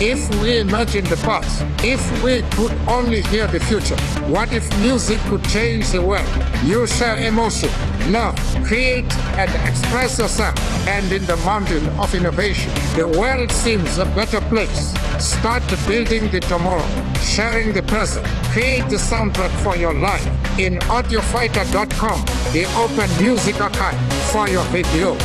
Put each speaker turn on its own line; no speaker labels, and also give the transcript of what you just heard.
If we imagine the past, if we could only hear the future, what if music could change the world? You share emotion, love, create and express yourself. And in the mountain of innovation, the world seems a better place. Start building the tomorrow, sharing the present. Create the soundtrack for your life in audiofighter.com, the open music archive for your video.